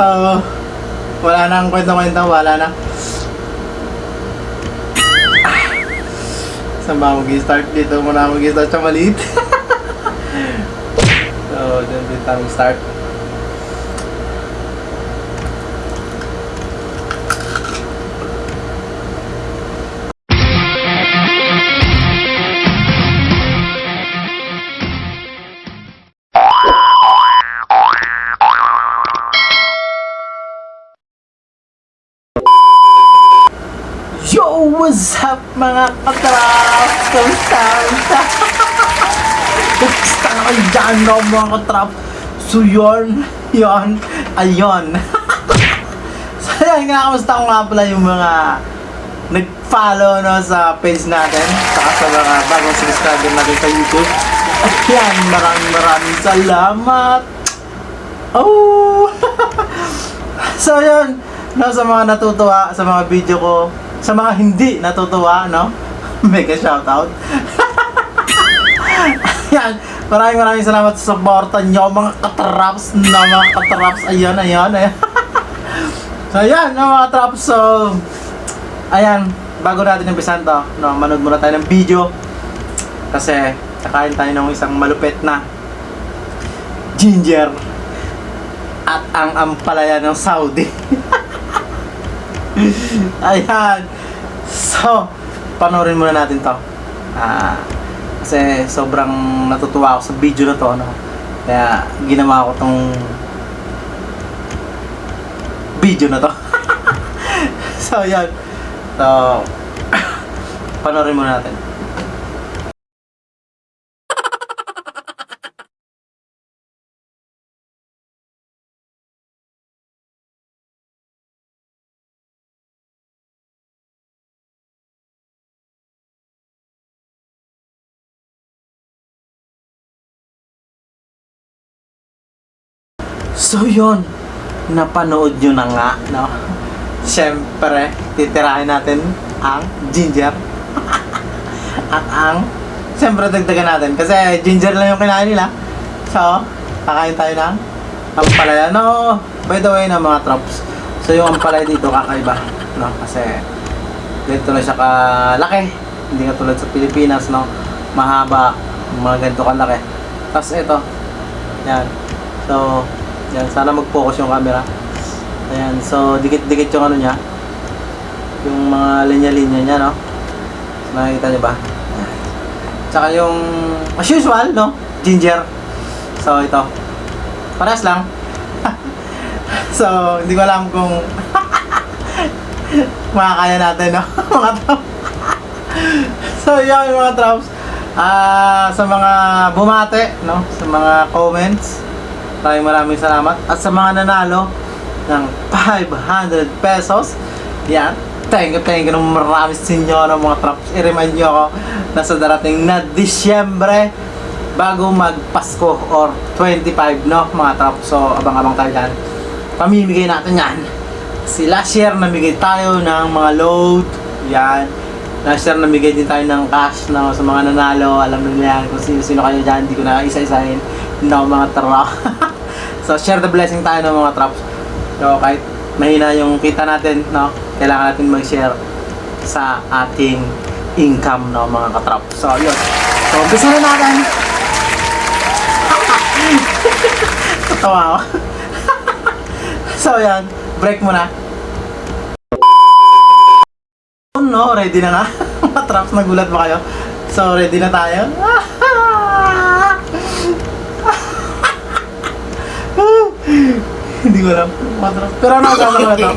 Wala nang kwento-kwento, wala na. Saan ba mag-start dito? Muna mag-start sa maliit. so, dyan din tayo start. What's up mga katrap? Kamusta? Kamusta? Kayo dyan no, mga katrap? So yun, yun, ayun. so yan nga, kamusta ko nga pala yung mga nag-follow no, sa page natin saka sa mga bagong subscriber natin sa YouTube. At yan, maraming maraming salamat. Oh! so yun, no, sa mga natutuwa sa mga video ko, sa mga hindi natutuwa, no? Mega shoutout. Yan, maraming maraming salamat sa suporta nyo, mga katraps na mga katraps. Ayan, ayan, ayan. so, ayan, no, mga traps. So, ayan, bago natin umpisan to, no, manood muna tayo ng video. Kasi, kakain tayo ng isang malupit na ginger at ang ampalaya ng Saudi. Ayan. So, panoorin muna natin to. Ah, kasi sobrang natutuwa ako sa video na to, no? Kaya ginawa ko tong video na to. so, yan. So, panoorin muna natin. So yun, napanood nyo na nga, no? Siyempre, titirahin natin ang ginger. At ang, siyempre dagdagan natin. Kasi ginger lang yung kinain nila. So, kakain tayo ng ampalaya. No, by the way na mga trops. So yung ampalaya dito kakaiba. No? Kasi, ganito na siya kalaki. Hindi ka tulad sa Pilipinas, no? Mahaba, mga ganito kalaki. Tapos ito, yan. So, yan, sana mag-focus yung camera. Ayan, so dikit-dikit yung ano niya. Yung mga linya-linya niya, no? Nakikita niyo ba? Ayan. Tsaka yung, as usual, no? Ginger. So, ito. Paras lang. so, hindi ko alam kung makakaya natin, no? mga traps. so, yun, mga traps. Ah, sa mga bumate, no? Sa mga comments, Maraming maraming salamat. At sa mga nanalo ng 500 pesos, yan. Thank you, thank you ng marami sa inyo ng mga traps. I-remind nyo ako na sa darating na Disyembre bago mag-Pasko or 25, no, mga traps. So, abang-abang tayo dyan. Pamimigay natin yan. Si last year, namigay tayo ng mga load. Yan. Last year, namigay din tayo ng cash no, sa mga nanalo. Alam nila yan kung sino-sino kayo dyan. Hindi ko na isa-isahin. No, mga trap. so, share the blessing tayo ng mga traps. So, kahit mahina yung kita natin, no, kailangan natin mag-share sa ating income, no, mga katrap. So, yun. So, umpisa na natin. Tatawa ako. so, yan. Break muna. No, ready na nga. Mga traps, nagulat ba kayo? So, ready na tayo. Hindi ko alam. Mga traps. Pero ano ang na to?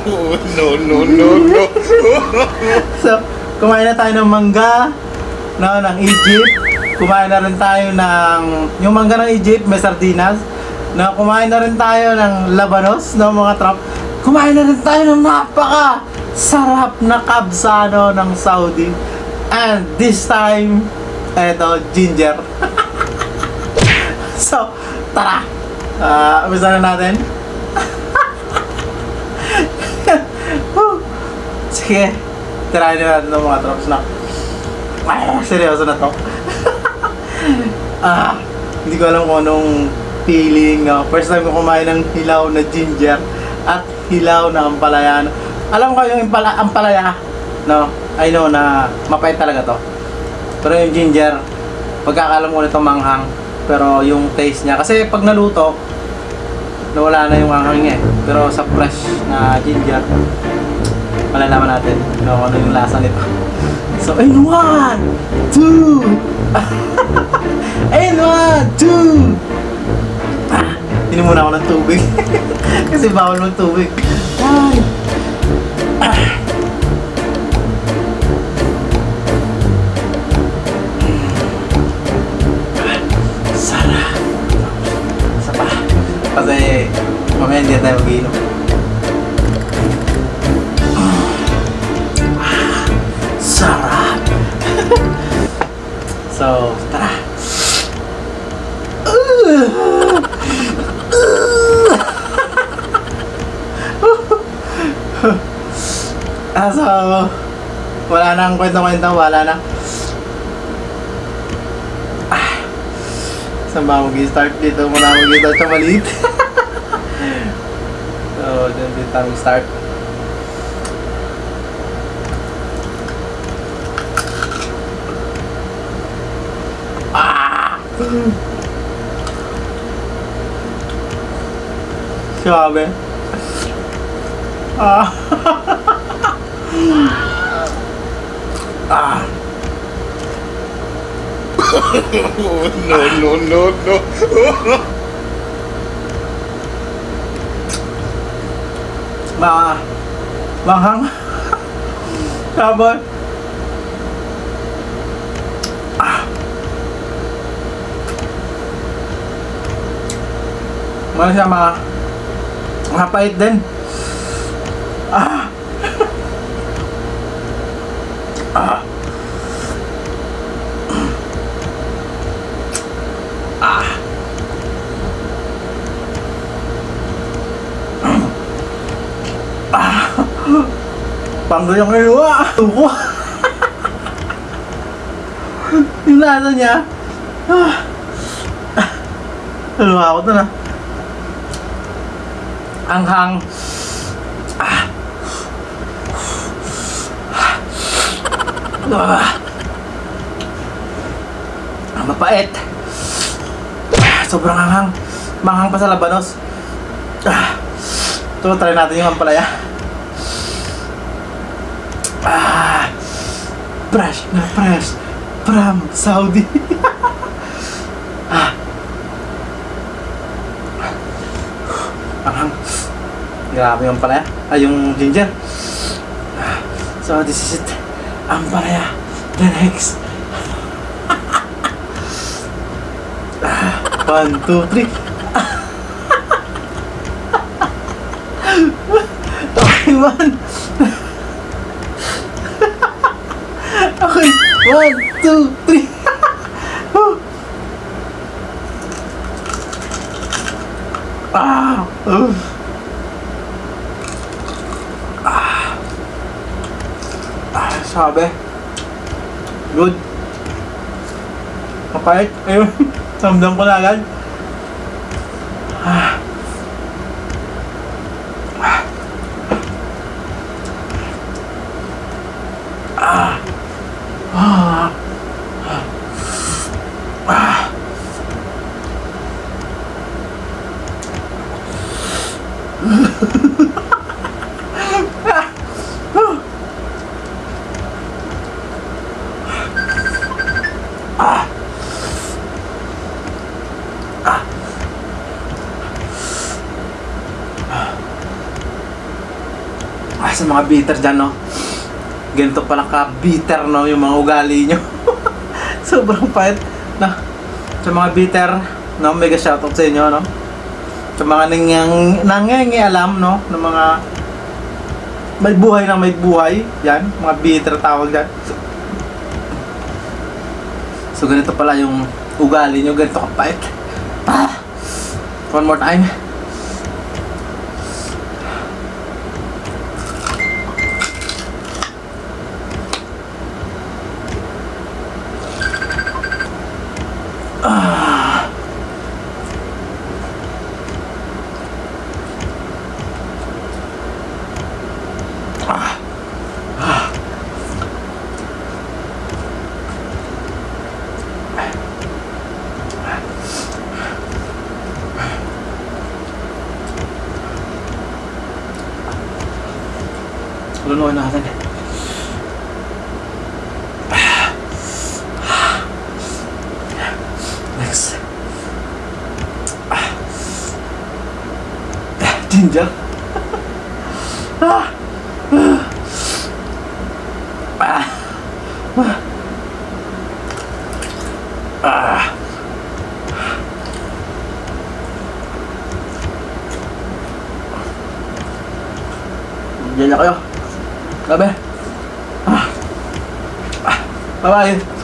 no, no, no, no. So, kumain na tayo ng mangga, no, ng Egypt. Kumain na rin tayo ng, yung mangga ng Egypt, may sardinas. No, kumain na rin tayo ng labanos, no, mga trap. Kumain na rin tayo ng napaka sarap na kabsano ng Saudi. And this time, eto, ginger. so, tara. Ah, umpisa na natin. Sige. Tirahin na natin ng mga drops na. Ah, seryoso na to. ah, hindi ko alam kung anong feeling. ah. first time ko kumain ng hilaw na ginger. at hilaw na ampalaya. Alam ko yung impala, ampalaya, no? I know na mapait talaga to. Pero yung ginger, pagkakalam ko nito manghang. Pero yung taste niya, kasi pag naluto, nawala na yung anghang niya eh. Pero sa fresh na ginger, malalaman natin no, ano yung lasa nito. So, in one, two, in one, two, ah, inom muna ako ng tubig. kasi bawal mag tubig. Ay. Sarap. Isa pa. Kasi mamaya hindi tayo mag-inom. So, tara. Ah, so, wala nang kwento-kwento, wala na. Saan ba mag-start dito? Muna mag-start sa maliit. so, dyan din tayo start. Ah! Sabi. Ah. ah. no, no, no, no. Mga manghang. Sabon. Ah. Mga siya mga mga pait din. Ah. ah. Ah. Ah. Panggal yung kinuha. Tubo. yung lasa niya. Ah. Haluha ako doon ah. Anghang. Ah. Ah. Ah, mapait. Sobrang anghang. Manghang pa sa labanos. Ah. Ito, try natin yung ampalaya. Ah. Fresh na fresh. From Saudi. ah. Anghang. Grabe yung ampalaya. Ay, yung ginger. Ah. So, this is it. Ampalaya. The next. Ah, One, two, three. Okay, one. Okay, one, two, three. Ah, uh. Sabi. Good. Mapait. Ayun. Samdam ko na agad. Ah. Ah. Ah. Ah. Ah. Ah, sa mga bitter dyan, no? Ganito pala ka-bitter, no? Yung mga ugali nyo. Sobrang pait. Na, sa mga bitter, no? Mega shoutout sa inyo, no? Sa mga nangyang, nangyayang no? Ng mga may buhay na may buhay. Yan, mga bitter tawag dyan. So, ganito pala yung ugali nyo. Ganito kapait. Ah! One more time. Lunuin natin. Next. Ginger. Diyan na kayo. Sabi. Ah. Ah. Bye-bye.